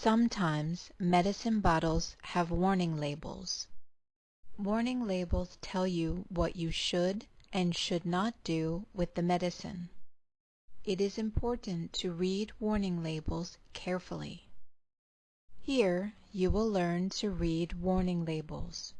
Sometimes medicine bottles have warning labels. Warning labels tell you what you should and should not do with the medicine. It is important to read warning labels carefully. Here you will learn to read warning labels.